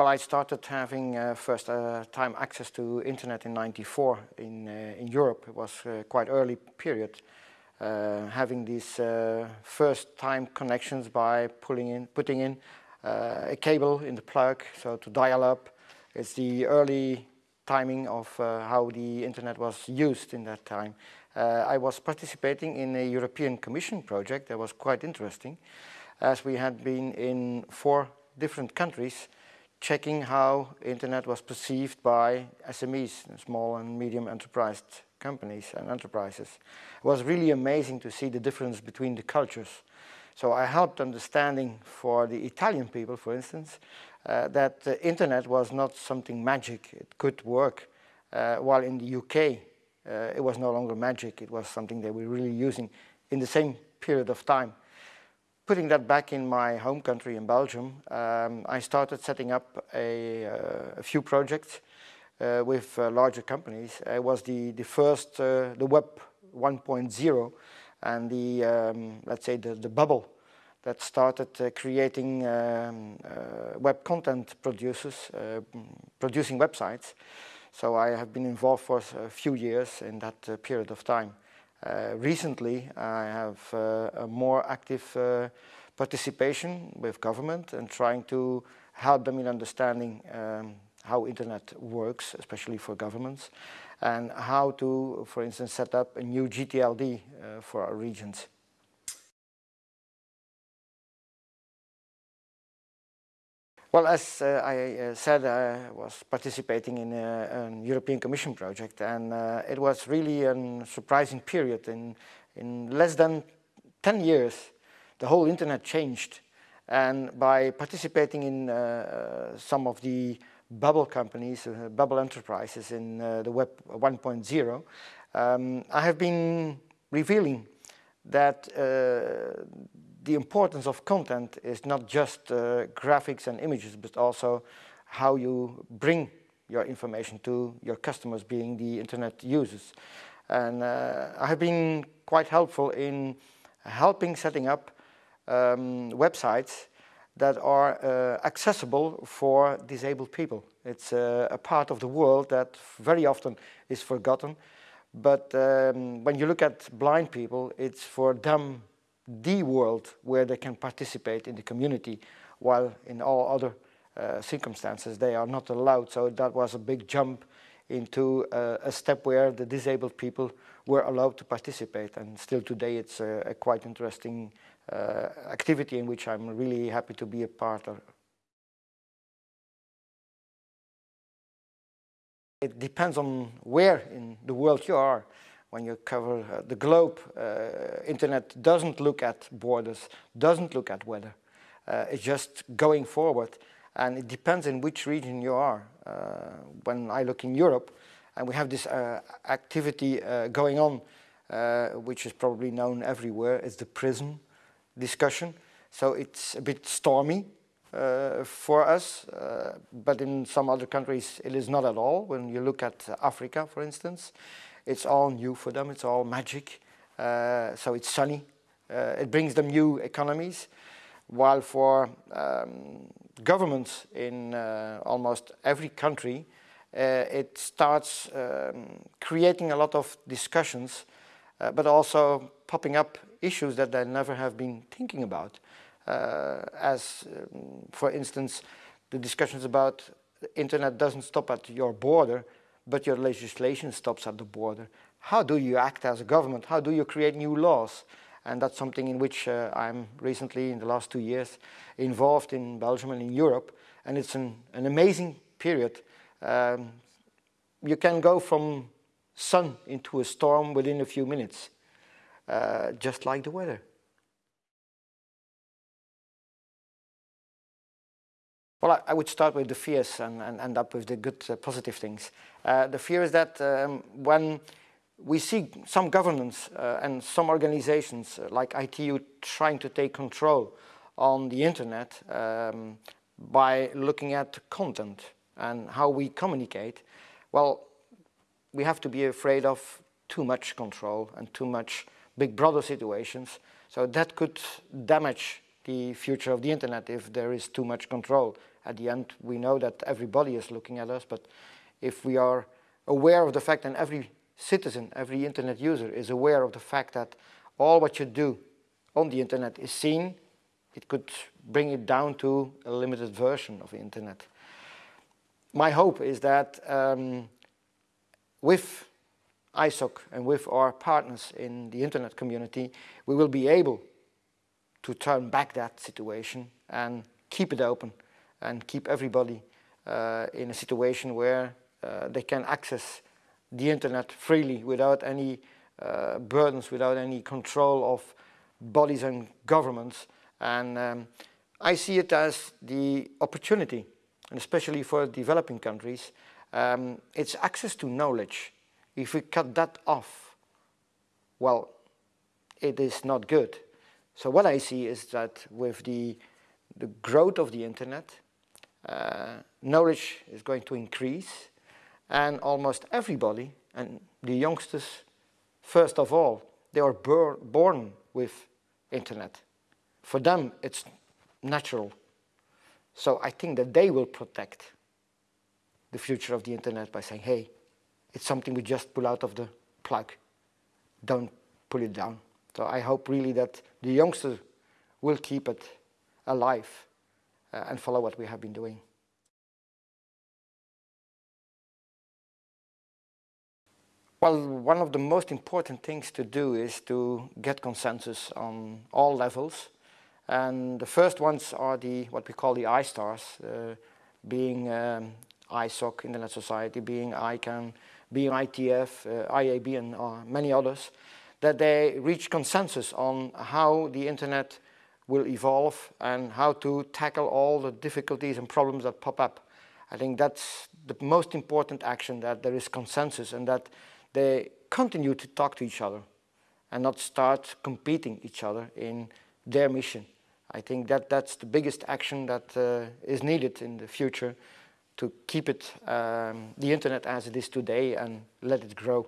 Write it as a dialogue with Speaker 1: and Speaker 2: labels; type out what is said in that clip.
Speaker 1: Well, I started having uh, first uh, time access to internet in 94 in, uh, in Europe. It was uh, quite early period. Uh, having these uh, first time connections by pulling in, putting in a cable in the plug, so to dial up. It's the early timing of how the internet was used in that time. I was participating in a European Commission project that was quite interesting as we had been in four different countries checking how internet was perceived by SMEs, small and medium enterprise companies and enterprises. It was really amazing to see the difference between the cultures. So I helped understanding for the Italian people, for instance, uh, that the internet was not something magic, it could work. Uh, while in the UK, uh, it was no longer magic, it was something they were really using in the same period of time putting that back in my home country in Belgium, um, I started setting up a, uh, a few projects uh, with uh, larger companies. It was the, the first, uh, the Web 1.0 and the, um, let's say, the, the bubble that started uh, creating um, uh, web content producers, producing websites. So I have been involved for a few years in that period of time. Uh, recently, I have uh, a more active uh, participation with government and trying to help them in understanding um, how internet works, especially for governments, and how to, for instance, set up a new GTLD for our regions. Well, as uh, I uh, said, I was participating in a, a European Commission project, and uh, it was really a surprising period. In, in less than 10 years, the whole internet changed. And by participating in uh, some of the bubble companies, uh, bubble enterprises in uh, the Web 1.0, um, I have been revealing that the importance of content is not just uh, graphics and images, but also how you bring your information to your customers, being the internet users. And uh, I have been quite helpful in helping setting up um, websites that are uh, accessible for disabled people. It's uh, a part of the world that very often is forgotten. But um, when you look at blind people, it's for them the world where they can participate in the community, while in all other uh, circumstances they are not allowed. So that was a big jump into uh, a step where the disabled people were allowed to participate. And still today it's a, a quite interesting uh, activity in which I'm really happy to be a part of. It depends on where in the world you are when you cover uh, the globe, uh, internet doesn't look at borders, doesn't look at weather. Uh, it's just going forward. And it depends in which region you are. Uh, when I look in Europe, and we have this uh, activity uh, going on, which is probably known everywhere, it's the PRISM discussion. So it's a bit stormy for us, but in some other countries it is not at all. When you look at Africa, for instance, it's all new for them. It's all magic. Uh, so it's sunny. Uh, it brings them new economies. While for um, governments in uh, almost every country, uh, it starts um, creating a lot of discussions, uh, but also popping up issues that they never have been thinking about. As, um, for instance, the discussions about the internet doesn't stop at your border, but your legislation stops at the border. How do you act as a government? How do you create new laws? And that's something in which uh, I'm recently, in the last two years, involved in Belgium and in Europe. And it's an, an amazing period. Um, you can go from sun into a storm within a few minutes, uh, just like the weather. Well, I, would start with the fears and, and end up with the good uh, positive things. Uh, the fear is that um, when we see some governments uh, and some organizations uh, like ITU trying to take control on the internet um, by looking at content and how we communicate, well, we have to be afraid of too much control and too much big brother situations. So that could damage the future of the internet if there is too much control. At the end, we know that everybody is looking at us, but if we are aware of the fact and every citizen, every internet user is aware of the fact that all what you do on the internet is seen, it could bring it down to a limited version of the internet. My hope is that um, with ISOC and with our partners in the internet community, we will be able to turn back that situation and keep it open and keep everybody uh, in a situation where uh, they can access the internet freely without any uh, burdens, without any control of bodies and governments. And um, I see it as the opportunity, and especially for developing countries, um, it's access to knowledge. If we cut that off, well, it is not good. So what I see is that with the, the growth of the internet, uh, knowledge is going to increase and almost everybody, and the youngsters first of all, they are born with internet. For them, it's natural. So I think that they will protect the future of the internet by saying, hey, it's something we just pull out of the plug. Don't pull it down. So I hope really that the youngsters will keep it alive uh, and follow what we have been doing. Well, one of the most important things to do is to get consensus on all levels. And the first ones are the what we call the I-stars, uh, being um, ISOC, Internet Society, being ICANN, being ITF, uh, IAB and uh, many others, that they reach consensus on how the internet will evolve and how to tackle all the difficulties and problems that pop up. I think that's the most important action, that there is consensus and that they continue to talk to each other and not start competing each other in their mission. I think that that's the biggest action that uh, is needed in the future to keep it, um, the internet as it is today and let it grow.